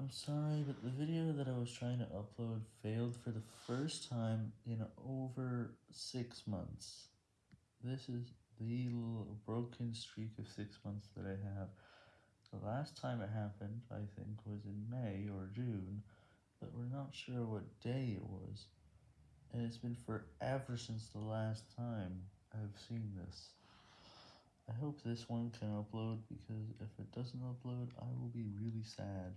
I'm sorry, but the video that I was trying to upload failed for the first time in over six months. This is the broken streak of six months that I have. The last time it happened, I think, was in May or June, but we're not sure what day it was. And it's been forever since the last time I've seen this. I hope this one can upload, because if it doesn't upload, I will be really sad.